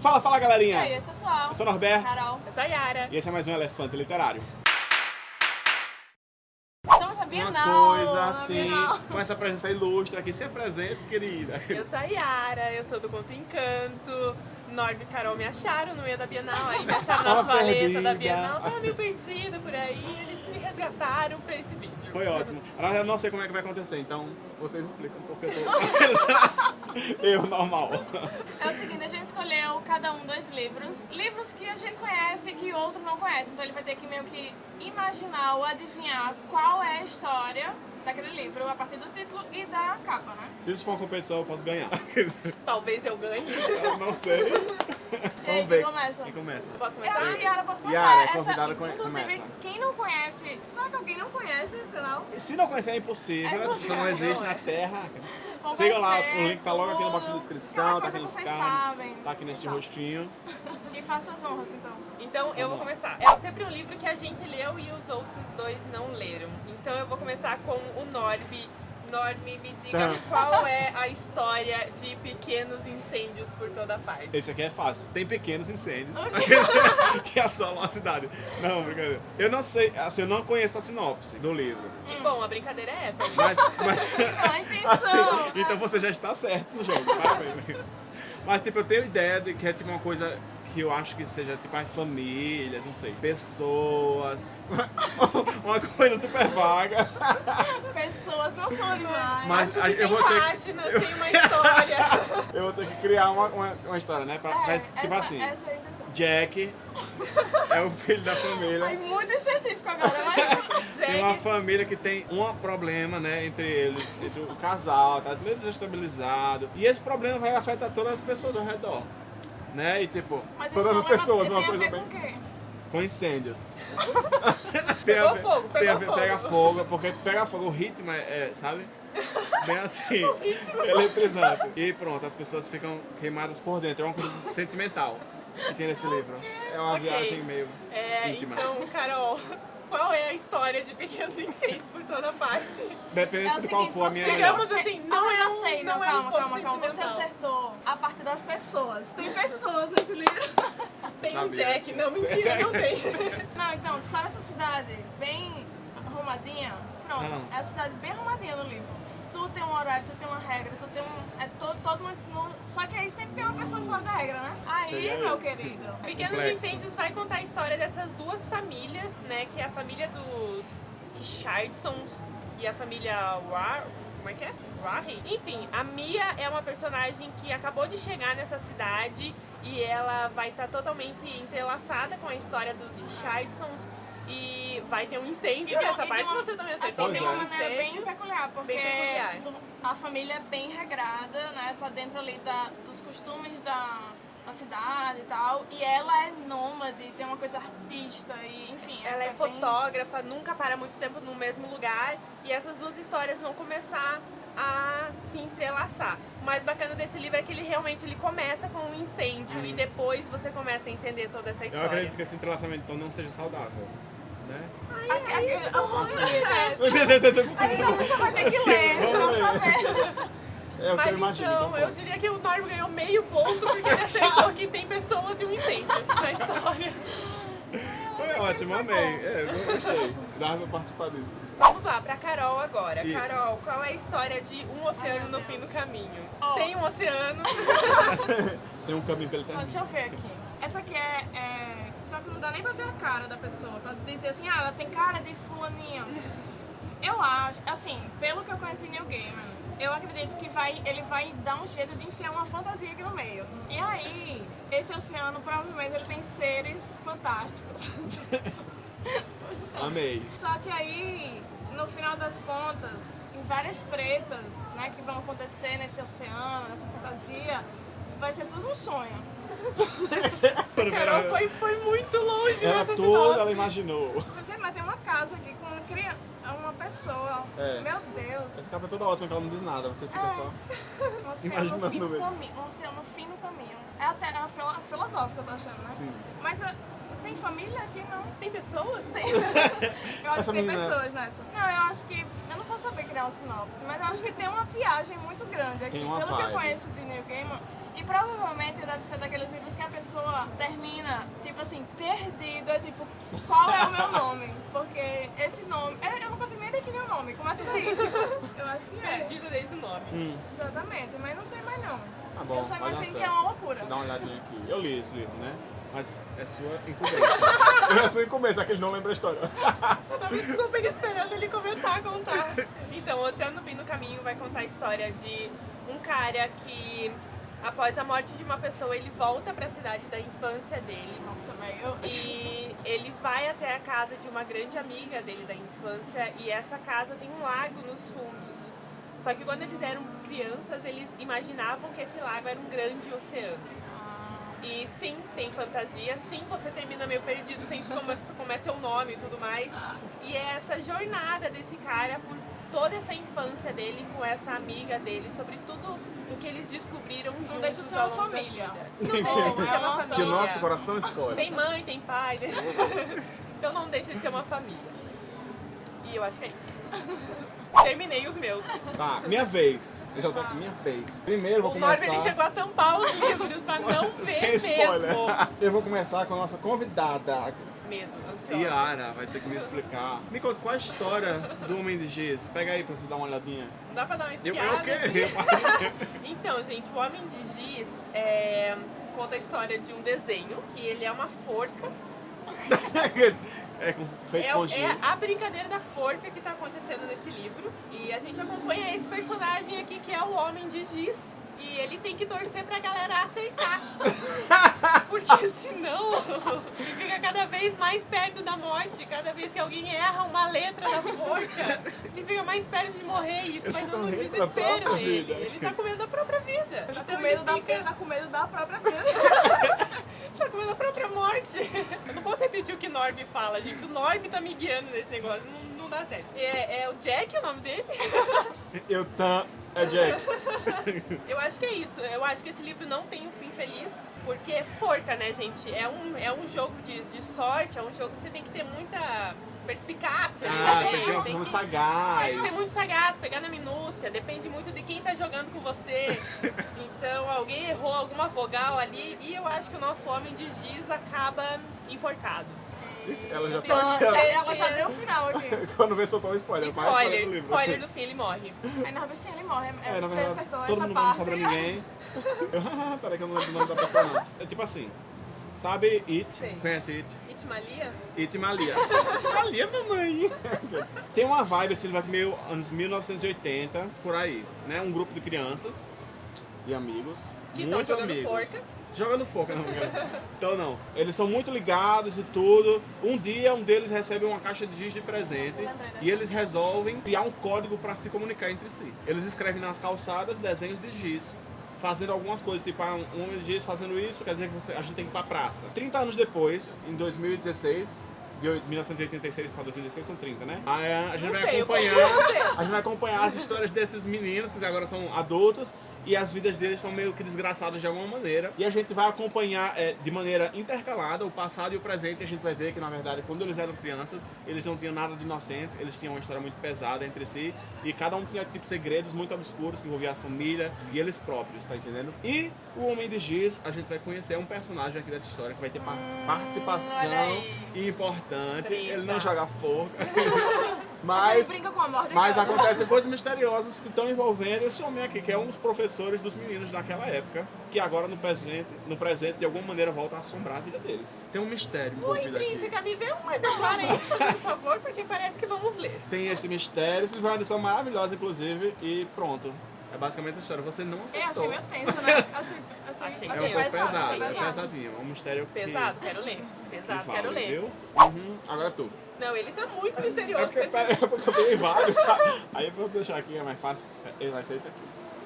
Fala, fala, E galerinha. aí, eu sou Sol. Eu sou o Norberto Carol. Eu sou a Yara. e esse é mais um Elefante Literário. Estamos na Bienal. Uma coisa assim, Bienal. com essa presença ilustre aqui. Se apresente, querida. Eu sou a Yara, eu sou do Conto Encanto. Norb e Carol me acharam no meio da Bienal, aí me acharam na valeta da Bienal. Tava meio perdida por aí, eles me resgataram pra esse vídeo. Foi ótimo. Eu não sei como é que vai acontecer, então vocês explicam porque eu tô... eu, normal. É o seguinte, a gente escolheu cada um dois livros. Livros que a gente conhece e que o outro não conhece. Então ele vai ter que meio que imaginar ou adivinhar qual é a história daquele livro a partir do título e da capa, né? Se isso for uma competição, eu posso ganhar. Talvez eu ganhe. eu não sei. E aí, Vamos ver. quem começa? Quem começa? Posso Eu acho começar? que Yara pode começar. Yara, é Essa, convidada, come- inclusive, começa. quem não conhece... Será que alguém não conhece o canal? Se não conhecer é impossível, É essa pessoa não impossível, existe é. na Terra. Como Siga lá, o link tá logo aqui no box de descrição, tá aqui nos cards, sabem. tá aqui neste Tá. rostinho. E faça as honras, então. Então eu vou começar. É sempre um livro que a gente leu e os outros dois não leram. Então eu vou começar com o Norb. Norb, me diga qual é a história de pequenos incêndios por toda parte. Esse aqui é fácil. Tem pequenos incêndios que assolam a cidade. Não, brincadeira. Eu não sei, assim, eu não conheço a sinopse do livro. Que bom, a brincadeira é essa. Mas, mas A intenção. assim, então você já está certo no jogo, parabéns. Mas tipo, eu tenho ideia de que é tipo uma coisa que eu acho que seja tipo as famílias, não sei, pessoas, uma coisa super vaga. Pessoas não são animais. Mas a- que eu tem vou ter páginas, tem uma história. eu vou ter que criar uma, uma, uma história, né? Pra, É, pra- essa, tipo assim, essa é. Jack é o filho da família. muito específico agora, mas... Tem uma família que tem um problema, né, entre eles, entre o casal, tá meio desestabilizado. E esse problema vai afetar todas as pessoas ao redor. Né? E tipo, mas todas as pessoas, uma coisa bem. com o quê? Com incêndios. Pegou fogo, pegou fogo. Pega fogo, porque pega fogo, o ritmo é, é, sabe? Bem assim, eletrizante. E pronto, as pessoas ficam queimadas por dentro. É uma coisa sentimental que tem nesse livro. É uma Ok. viagem meio é, íntima. então, Carol, qual é a história de pequenos incêndios por toda parte? Depende É de qual for a minha Digamos assim, não ah, é eu um- sei, não não, é um calma, fogo calma, calma. Você acertou a parte das pessoas. Tem pessoas nesse livro. Tem um Sabia. Jack, não, mentira, não tem. Não, então, tu sabe essa cidade bem arrumadinha? Pronto, Ah. é a cidade bem arrumadinha no livro. Tu tem um horário, tu tem uma regra, tu tem um. É todo, todo mundo. Só que aí sempre tem uma pessoa fora da regra, né? Aí, meu eu. querido. Pequenos. Incêndios vai contar a história dessas duas famílias, né? Que é a família dos Richardsons e a família War... Como é que é? Warren? Enfim, a Mia é uma personagem que acabou de chegar nessa cidade e ela vai estar totalmente entrelaçada com a história dos Richardsons e vai ter um incêndio. E tem- Essa e parte uma- você também Assim, acertou. tem Pois uma é. maneira bem peculiar, porque Bem peculiar. a família é bem regrada, né? Tá dentro ali da, dos costumes da, da cidade e tal. E ela é nômade, tem uma coisa artista e enfim. Ela é bem- fotógrafa, nunca para muito tempo no mesmo lugar e essas duas histórias vão começar a se entrelaçar. O mais bacana desse livro é que ele realmente ele começa com um incêndio e depois você começa a entender toda essa Eu história. acredito que esse entrelaçamento então não seja saudável. Né? Aqui- aqui- oh, é. É Então você vai ter que ler, não saber. É o que Mas eu imagino. então, eu diria que o Norm ganhou meio ponto porque ele acertou que tem pessoas e um incêndio na história. Foi ótimo, amei. É, eu gostei. Dava pra participar disso. Vamos lá, pra Carol agora. Isso. Carol, qual é a história de um oceano no fim do caminho? Oh. Tem um oceano. Tem um caminho pelo Ó, terreno. deixa eu ver aqui. Essa aqui é, é. Não dá nem pra ver a cara da pessoa. Pra dizer assim, ah, ela tem cara de fulaninha. Eu acho, assim, pelo que eu conheci New Gamer, eu acredito que vai, ele vai dar um jeito de enfiar uma fantasia aqui no meio. E aí, esse oceano provavelmente ele tem seres fantásticos. Amei. Só que aí, no final das contas, em várias tretas né, que vão acontecer nesse oceano, nessa fantasia, vai ser tudo um sonho. Carol foi, foi muito longe Ela nessa toda, ela imaginou. Você vai ter uma casa aqui com uma criança, uma pessoa. É. Meu Deus. Essa capa é toda ótima que ela não diz nada, você fica É. só. Um oceano Imaginando no fim mesmo. caminho. Um oceano no fim do caminho. É até é filo- filosófica, eu tô achando, né? Sim. Mas ah, tem família aqui, não? Tem pessoas? Eu acho Essa que tem menina- pessoas nessa. Não, eu acho que. Eu não vou saber criar um sinopse, mas eu acho que tem uma viagem muito grande aqui. Tem uma Pelo que eu vibe. conheço de New Game, E provavelmente deve ser daqueles livros que a pessoa termina, tipo assim, perdida, tipo, qual é o meu nome? Porque esse nome, é, eu não consigo nem definir o nome, começa daí, tipo, eu acho que é. Perdido desde o nome. Hum, Exatamente, mas não sei mais não. tá bom. eu só imagino que certo. é uma loucura. Deixa eu dar uma olhadinha aqui. Eu li esse livro, né? Mas é sua incumbência. é sua incumbência, que eles não lembram a história. Eu tava super esperando ele começar a contar. Então, o Oceano Fim no Caminho vai contar a história de um cara que, após a morte de uma pessoa, ele volta pra cidade da infância dele. Nossa, velho, eu... E ele vai até a casa de uma grande amiga dele da infância e essa casa tem um lago nos fundos. Só que quando eles eram crianças, eles imaginavam que esse lago era um grande oceano. E sim, tem fantasia, sim, você termina meio perdido sem se como, como é seu nome e tudo mais. E é essa jornada desse cara por toda essa infância dele com essa amiga dele, sobre tudo o que eles descobriram juntos. Não deixa de ser uma família. Não deixa de ser uma Nossa. família. Que o nosso coração escolhe. Tem mãe, tem pai, né? então não deixa de ser uma família. E eu acho que é isso. Terminei os meus. Tá, minha vez. Eu já tô aqui, minha vez. Primeiro vou O Norb ele começar... chegou a tampar os livros pra não ver mesmo. Eu vou começar com a nossa convidada. Medo, ansiosa. Yara vai ter que me explicar. Me conta qual a história do Homem de Giz. Pega aí pra você dar uma olhadinha. Não dá pra dar uma Eu, espiada. eu queria. Então, gente, o Homem de Giz é, conta a história de um desenho, que ele é uma forca. é com, feito É, com é giz. a brincadeira da forca que tá acontecendo nesse livro. E a gente acompanha esse personagem aqui, que é o Homem de Giz. E ele tem que torcer pra galera acertar. Porque senão ele fica cada vez mais perto da morte. Cada vez que alguém erra uma letra da forca, ele fica mais perto de morrer. E isso vai tá dando um desespero nele. vida. Ele tá com medo da própria vida. Ele tá Então com medo, da, fica- ele tá com medo da própria vida. tá com medo da própria morte. Eu não posso repetir o que Norb fala, gente. O Norb tá me guiando nesse negócio. Não, não dá certo. É, é o Jack o nome dele? Eu tam. É Jack. Eu acho que é isso. Eu acho que esse livro não tem um fim feliz, porque é forca, né, gente? É um, é um jogo de, de sorte, é um jogo que você tem que ter muita perspicácia. Ah, né? tem Tem que- sagaz. Tem que ser muito sagaz, pegar na minúcia, depende muito de quem tá jogando com você. Então alguém errou alguma vogal ali e eu acho que o nosso homem de giz acaba enforcado. Ela já Então, tá aqui. ó. Ela já deu o final aqui. Quando vê, soltou um spoiler. mais Spoiler, do livro. spoiler do fim, ele morre. Aí na sim ele morre. É, É, na você verdade, acertou todo essa mundo não parte. sobra ninguém. Peraí que eu não lembro o nome da pessoa não. É tipo assim, sabe It? Sei. Conhece It? Itmalia? It Malia. It Malia, mamãe. Tem uma vibe assim, vai meio anos 1980, por aí, né? Um grupo de crianças e amigos, Que tão muito jogando amigos. forca. Jogando forca, não, não. Então não. Eles são muito ligados e tudo. Um dia um deles recebe uma caixa de giz de presente e eles resolvem criar um código para se comunicar entre si. Eles escrevem nas calçadas desenhos de giz. Fazendo algumas coisas, tipo, ah, um homem de giz fazendo isso, quer dizer que você- a gente tem que ir pra praça. 30 anos depois, em 2016, de 1986 para 2016 são 30, né? Aí a gente Não vai sei, acompanhar, a gente vai acompanhar as histórias desses meninos que agora são adultos e as vidas deles estão meio que desgraçadas de alguma maneira. E a gente vai acompanhar é, de maneira intercalada o passado e o presente. A gente vai ver que, na verdade, quando eles eram crianças, eles não tinham nada de inocentes, eles tinham uma história muito pesada entre si. E cada um tinha, tipo, segredos muito obscuros que envolviam a família e eles próprios, tá entendendo? E o Homem de Giz, a gente vai conhecer um personagem aqui dessa história que vai ter olha participação importante. Treta. Ele não joga forca. Mas Mas brinca com a morte. mas acontecem coisas misteriosas que estão envolvendo esse homem aqui, que é um dos professores dos meninos daquela época, que agora no presente, no presente de alguma maneira volta a assombrar a vida deles. Tem um mistério envolvido aqui. Intrínseca, me vê um exemplar aí, por favor, porque parece que vamos ler. Tem esse mistério, esse livro é uma edição maravilhosa, inclusive, e pronto. É basicamente a história. Você não Eu acertou. achei meio tenso, né? Achei, achei, Achei É um pouco pesado, é pesadinho. É um mistério que- Pesado, quero ler. que Pesado, vale, quero ler. viu? Uhum. Agora tu. Não, ele tá muito É misterioso. porque, esse pera, é porque eu peguei vários, sabe? Aí eu vou deixar aqui, é mais fácil. Ele vai ser esse aqui.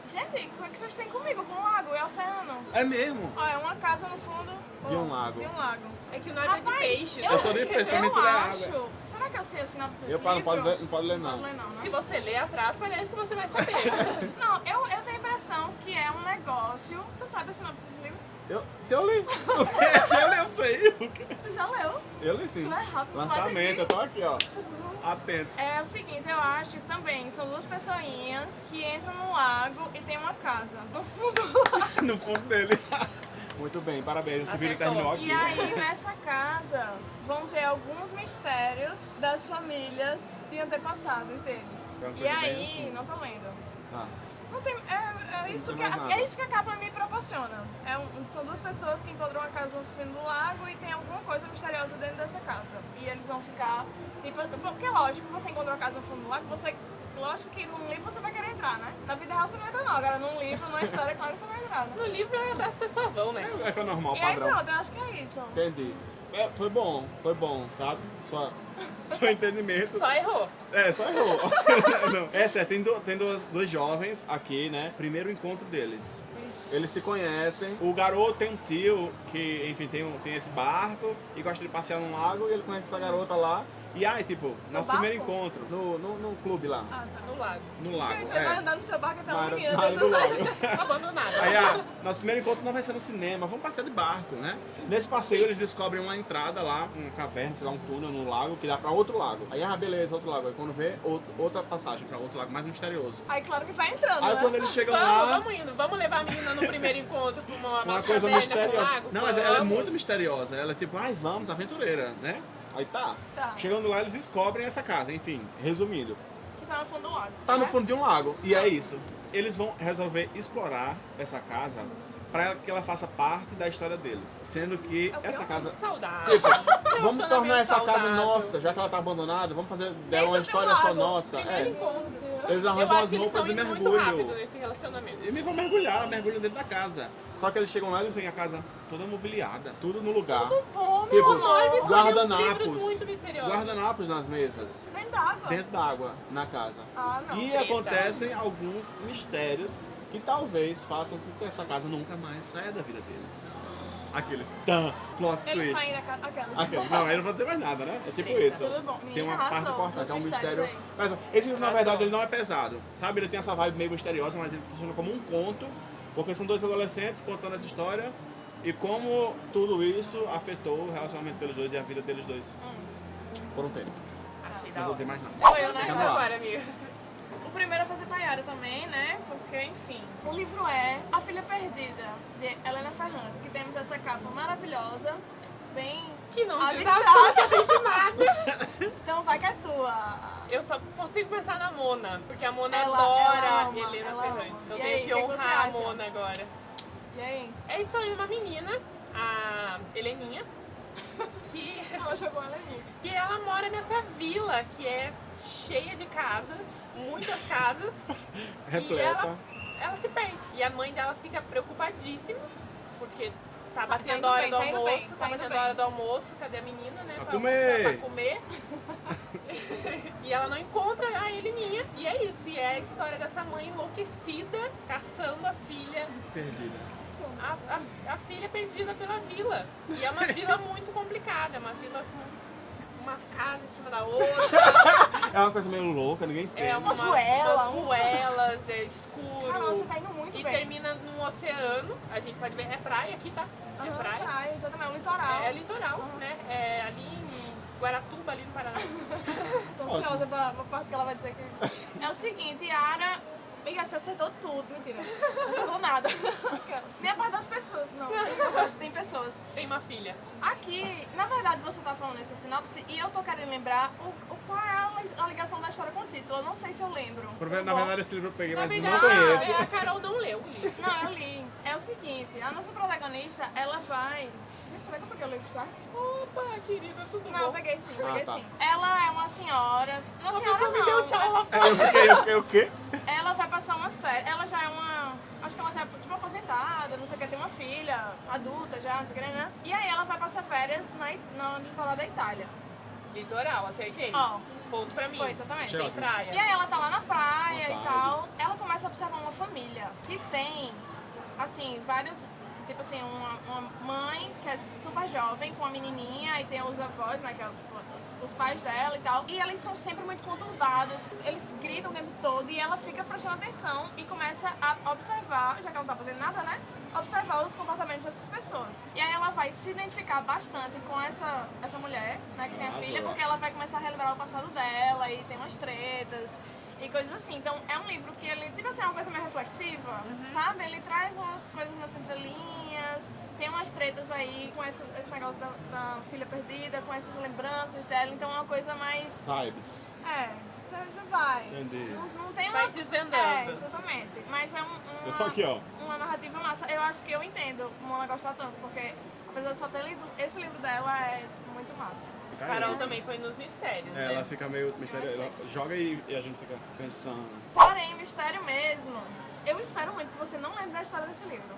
Gente, como é que vocês têm comigo? Com um lago e oceano? É mesmo? Ó, é uma casa no fundo De um lago. De um lago. É que o nome é de Rapaz, peixes. eu, Eu sou de peixe, também eu tudo é acho... Será que eu sei a sinopse desse Eu não pode ler, não pode ler Não não. pode ler não, né? Se você ler atrás, parece que você vai saber. Não, eu, eu tenho a impressão que é um negócio... Tu sabe a sinopse desse livro? Eu, se eu li. Se eu li, eu quê? Tu já leu? Eu li sim. Tu é rápido, Lançamento, eu tô aqui, ó. Atento. É o seguinte, eu acho também são duas pessoinhas que entram no lago e tem uma casa no fundo do lago. No fundo dele. Muito bem, parabéns. Esse vídeo terminou aqui. E aí, nessa casa, vão ter alguns mistérios das famílias de antepassados deles. É E aí, assim. não tô lendo. Ah, Não tem, é, é, isso tem que, a- é isso que a capa me proporciona. É um- são duas pessoas que encontram uma casa no fim do lago e tem alguma coisa misteriosa dentro dessa casa. E eles vão ficar. Tipo, porque lógico, você encontra uma casa no fundo do lago, você. Lógico que num livro você vai querer entrar, né? Na vida real você não entra não. Agora num livro, numa história, claro que você vai entrar, né? No livro é- as pessoas vão, né? é, é que é normal, E aí padrão. pronto, eu acho que é isso. Entendi. É, foi bom, foi bom, sabe? Sua, seu entendimento. Só errou. É, só errou. Não. É certo, tem, do- tem dois, dois jovens aqui, né? Primeiro encontro deles. Ixi. Eles se conhecem. O garoto tem um tio que, enfim, tem, um- tem esse barco e gosta de passear num lago e ele conhece essa garota lá. E aí, tipo, nosso barco? primeiro encontro no, no, no clube lá, Ah, tá. No lago. no lago. Você vai É, andar no seu barco até uma menina na área do lago. Aí, ah, nosso primeiro encontro não vai ser no cinema, vamos passear de barco, né? Nesse passeio eles descobrem uma entrada lá, uma caverna, sei lá, um túnel no lago que dá pra outro lago. Aí, ah, beleza, outro lago. Aí quando vê, outro- outra passagem pra outro lago mais misterioso. Aí claro que vai entrando, Aí né? quando eles chegam Vamos, lá, vamos indo. Vamos levar a menina no primeiro encontro pra uma, uma uma coisa caverna misteriosa. lago? Não, mas ela é Vamos. muito misteriosa. Ela é tipo, ai, vamos, aventureira, né? Aí tá. Tá. Chegando lá, eles descobrem essa casa. Enfim, resumindo, Que tá no fundo do lago. tá no né? fundo de um lago. E é isso. Eles vão resolver explorar essa casa pra que ela faça parte da história deles. Sendo que É o essa casa Saudável. Vamos tornar essa casa saudável. nossa, já que ela tá abandonada, vamos fazer dela uma história só nossa. Primeiro É. encontro. Eles arranjam as eles roupas de indo muito rápido mergulho. nesse relacionamento. E me vão mergulhar, mergulham dentro da casa. Só que eles chegam lá e eles veem a casa toda mobiliada, tudo no lugar. Bom, meu Tipo, amor. Eles guardanapos. Guardanapos nas mesas. Dentro d'água. Dentro da água, na casa. Ah, não. E acontecem alguns mistérios que talvez façam com que essa casa nunca mais saia da vida deles. Aqueles tan, plot Eles twist. saem da casa. Aquelas. Aqueles. Não, aí não vou dizer mais nada, né? É tipo Sim, isso. tudo bom. Tem uma Menina, parte arrasou importante, é um mistério. aí. Mas esse livro, na Arrasou. verdade, ele não é pesado. Sabe? Ele tem essa vibe meio misteriosa, mas ele funciona como um conto, porque são dois adolescentes contando essa história e como tudo isso afetou o relacionamento deles dois e a vida deles dois. Por um tempo. Achei Não da vou hora. dizer mais nada. Sou eu, né? Mas Vamos lá. agora, amiga. Primeiro é fazer Paiara também, né? Porque, enfim. O livro é A Filha Perdida, de Helena Ferrante, que temos essa capa maravilhosa, bem Que não abstrata. nada. Então vai que é tua. Eu só consigo pensar na Mona, porque a Mona Ela- adora ela ama, Helena Ferrante. ama. Eu E tenho aí, que o que que honrar a? Mona agora. E aí? É a história de uma menina, a Heleninha, que, Ela jogou ela ali. que ela mora nessa vila que é cheia de casas, muitas casas. E ela, ela se perde. E a mãe dela fica preocupadíssima, porque tá tá batendo a hora bem, do tá almoço, bem, tá, tá batendo a hora do almoço, cadê a menina, né? Pra pra comer. pra comer. e ela não encontra a Heleninha. E é isso, e é a história dessa mãe enlouquecida, caçando a filha Perdida. a, a- a filha perdida pela vila. E é uma vila muito complicada, é uma vila com umas casas em cima da outra, É uma coisa meio louca, ninguém entende. é Umas ruelas, umas um- ruelas, é escuro. Caramba, você tá indo muito e bem. termina num oceano, a gente pode ver, é praia aqui, tá? É Aham, praia. praia, exatamente, o litoral. É litoral, né? É ali em Guaratuba, ali no Paraná. Tô ansiosa pra, pra parte que ela vai dizer que. É o seguinte, Yara. Amiga, você acertou tudo, mentira. Não acertou nada. Nem a parte das pessoas. Não, tem- pessoas. Tem uma filha. Aqui, na verdade, você tá falando essa sinopse e eu tô querendo lembrar o, o- qual é a, li- a ligação da história com o título. Eu não sei se eu lembro. Por ver- Na verdade, esse livro eu peguei, Na mas verdade, não conheço. a Carol não leu o livro. Não, eu li. É o seguinte, a nossa protagonista, ela vai. Será que eu peguei o livro certo? Opa, querida, tudo Não, eu bom? peguei sim, Ah, peguei tá. sim. Ela é uma senhora. Uma A senhora não. me deu tchau lá É, eu fiquei, eu fiquei o quê? Ela vai passar umas férias. Ela já é uma. Acho que ela já é tipo aposentada, não sei o que, tem uma filha adulta já, não sei o que, né? E aí ela vai passar férias na, no litoral da Itália. Litoral, acertei. Ó, Ponto pra mim. foi, exatamente. Tem praia. E aí ela tá lá na praia e tal. Ela começa a observar uma família que tem, assim, vários. Tipo assim, uma, uma mãe que é super jovem, com uma menininha, e tem os avós, né, que é os, os pais dela e tal. E eles são sempre muito conturbados, eles gritam o tempo todo, e ela fica prestando atenção e começa a observar, já que ela não tá fazendo nada, né? observar os comportamentos dessas pessoas. E aí ela vai se identificar bastante com essa, essa mulher, né, que tem a filha, porque ela vai começar a relembrar o passado dela e tem umas tretas e coisas assim. Então é um livro que ele, tipo assim, é uma coisa meio reflexiva, sabe? Ele traz umas coisas nas entrelinhas, tem umas tretas aí com esse, esse negócio da, da filha perdida, com essas lembranças dela, então é uma coisa mais. Vibes. É, você você vai. Entendi. Não, não tem uma. Vai desvendando. É, exatamente. Mas é um, uma, Eu tô aqui, ó. uma narrativa massa. Eu acho que eu entendo Mona gostar tanto, porque apesar de só ter lido, esse livro dela é muito massa. Carol também foi nos mistérios, É, né? ela fica meio misteriosa. Ela joga e, e a gente fica pensando. Porém, mistério mesmo. Eu espero muito que você não lembre da história desse livro.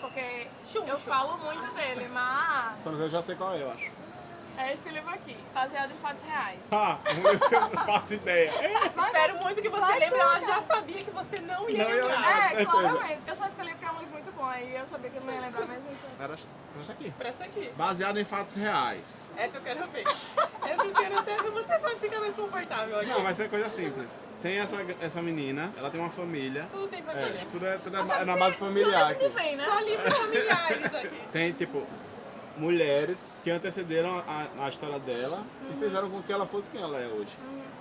Porque Chum, eu falo muito dele, mas eu já sei qual é, eu acho. É este livro aqui, baseado em fatos reais. Ah, eu não faço ideia. É, Vai Espero muito que você lembre, ela já sabia que você não ia Não ia lembrar. lembrar. É, claramente. Eu só escolhi porque é um livro muito bom, aí eu sabia que eu não ia lembrar mesmo. Então... Era, era aqui. Presta aqui. Baseado em fatos reais. Essa eu quero ver. Essa eu quero até ver. Você pode ficar mais confortável aqui. Não, vai ser coisa simples. Tem essa, essa menina, ela tem uma família. Tudo tem É, família. tudo é, tudo é na base tudo familiar a gente aqui. vem, né? Só livros familiares aqui. Tem, tipo, mulheres que antecederam a, a história dela e fizeram com que ela fosse quem ela é hoje.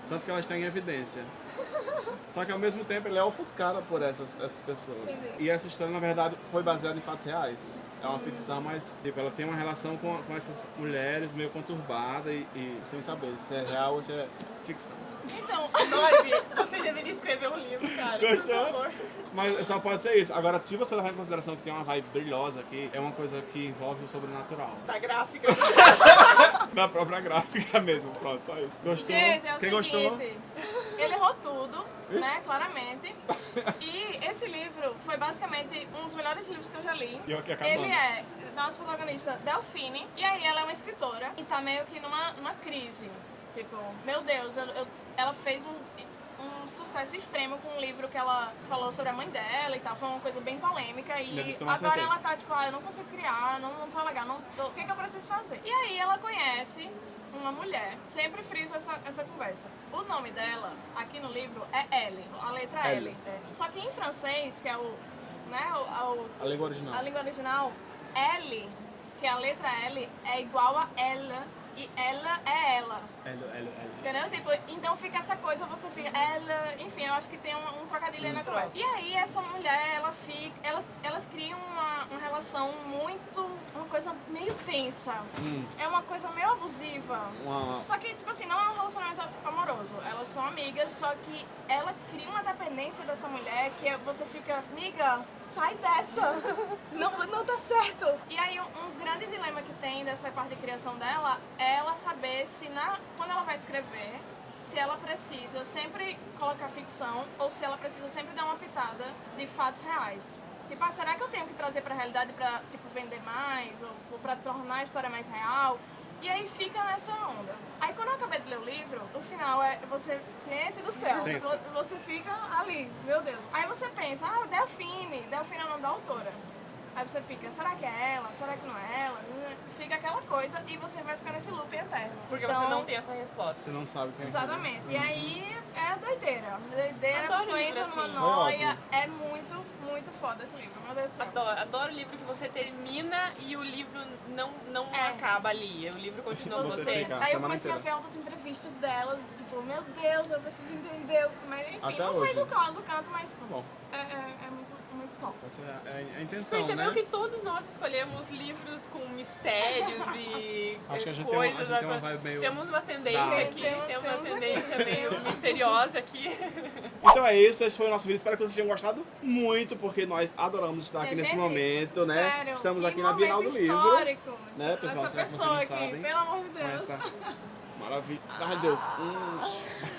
Tanto que ela está em evidência. Só que ao mesmo tempo ela é ofuscada por essas, essas pessoas. Entendi. E essa história, na verdade, foi baseada em fatos reais. É uma ficção, mas tipo, ela tem uma relação com, com essas mulheres meio conturbada e, e sem saber se é real ou se é ficção. Então, Noive, você deveria escrever um livro, cara. Gostou? Mas só pode ser isso. Agora, se você levar em consideração que tem uma vibe brilhosa aqui, é uma coisa que envolve o sobrenatural. Tá gráfica. Da própria gráfica mesmo, pronto, só isso. Gostou? gente, é o Quem seguinte. gostou? Ele errou tudo, né? Claramente. E esse livro foi basicamente um dos melhores livros que eu já li. E eu aqui acabando. Ele é nossa protagonista Delphine, e aí ela é uma escritora e tá meio que numa, numa crise. Tipo, meu Deus, eu- eu- ela fez um, um sucesso extremo com um livro que ela falou sobre a mãe dela e tal. Foi uma coisa bem polêmica. E agora acertei. ela tá tipo, ah, eu não consigo criar, não, não tô legal, não tô- o que, que eu preciso fazer? E aí ela conhece uma mulher, sempre friso essa, essa conversa. O nome dela, aqui no livro, é L, a letra L. L. Só que em francês, que é o, né, o, o- A língua original. a língua original, L, que é a letra L, é igual a ela e ela é ela. L, L, L. Entendeu? Tipo, então fica essa coisa, você fica, ela, enfim, eu acho que tem um, um trocadilho na conversa. E aí essa mulher, ela fica, elas, elas criam uma, uma relação muito, uma coisa meio tensa. Hum, É uma coisa meio abusiva. uma... Só que, tipo assim, não é um relacionamento amoroso. Elas são amigas, só que ela cria uma dependência dessa mulher que você fica, amiga, sai dessa. Não, não tá certo. E aí, um, um grande dilema que tem dessa parte de criação dela é ela saber se, na, quando ela vai escrever, se ela precisa sempre colocar ficção ou se ela precisa sempre dar uma pitada de fatos reais. Tipo, ah, será que eu tenho que trazer pra realidade pra, tipo, vender mais? Ou, ou pra tornar a história mais real? E aí fica nessa onda. Aí quando eu acabei de ler o livro, o final é você, gente do céu, você fica ali, meu Deus. Aí você pensa, ah, Delfine, Delfine é o nome da autora. Aí você fica, será que é ela? Será que não é ela? Fica aquela coisa e você vai ficar nesse loop eterno. Porque Então, você não tem essa resposta. Você não sabe quem é. Exatamente. E aí é doideira. Doideira, a pessoa entra numa assim. Noia. É muito, muito foda esse livro. Meu Deus do céu. Adoro, adoro o livro que você termina e o livro não, não É. acaba ali. O livro continua Você você. fica- a Aí eu comecei a inteira. ver outras entrevistas dela, tipo, meu Deus, eu preciso entender. Mas enfim, Até não hoje. sei do canto, do canto, mas Tá bom. é, é, é muito, muito top. Essa é a, é a intenção, Percebeu né? que todos nós escolhemos livros com mistérios e Acho que a gente tem uma- a coisas. gente tem uma vibe meio Temos uma tendência aqui, Tem- temos uma temos tendência aqui. meio misteriosa aqui. Então é isso, esse foi o nosso vídeo. Espero que vocês tenham gostado muito, porque nós adoramos estar aqui Gente, nesse momento, né? Sério, Estamos aqui na Bienal do Livro. histórico. Né, pessoal? Essa pessoa aqui, sabem? pelo amor de Com Deus. Maravilha. Ai, Deus. Hum.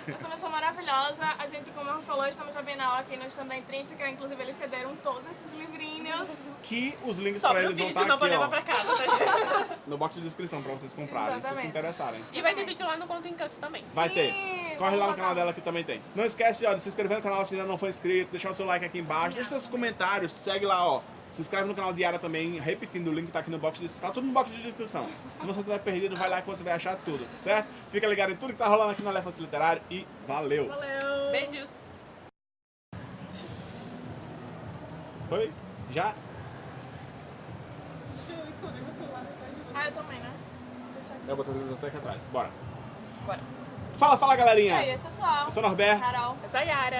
Essa pessoa maravilhosa. A gente, como eu falou, estamos na Bienal aqui no stand da Intrínseca. Inclusive, eles cederam todos esses livrinhos. Que os links Só pra eles vão estar não pra aqui, levar ó, pra casa, tá? no box de descrição pra vocês comprarem, se vocês se Exatamente. interessarem. E vai ter vídeo lá no Conto Encanto também. Vai Sim, ter. Corre lá no canal dela que também tem. Não esquece ó, de se inscrever no canal se ainda não for inscrito, deixar o seu like aqui embaixo, deixa seus comentários, segue lá, ó. Se inscreve no canal Diária também, repetindo, o link tá aqui no box de descrição. Tá tudo no box de descrição. Se você tiver perdido, vai lá que você vai achar tudo, certo? Fica ligado em tudo que tá rolando aqui no Elefante Literário e valeu! Valeu! Beijos. Foi? Já? escondi meu celular atrás de você. Ah, eu também, né? Deixa aqui. Eu vou botar até aqui atrás. Bora. Bora. Fala, fala, E galerinha. aí, esse é só. Eu sou o Norberto. Carol. Essa é a Yara.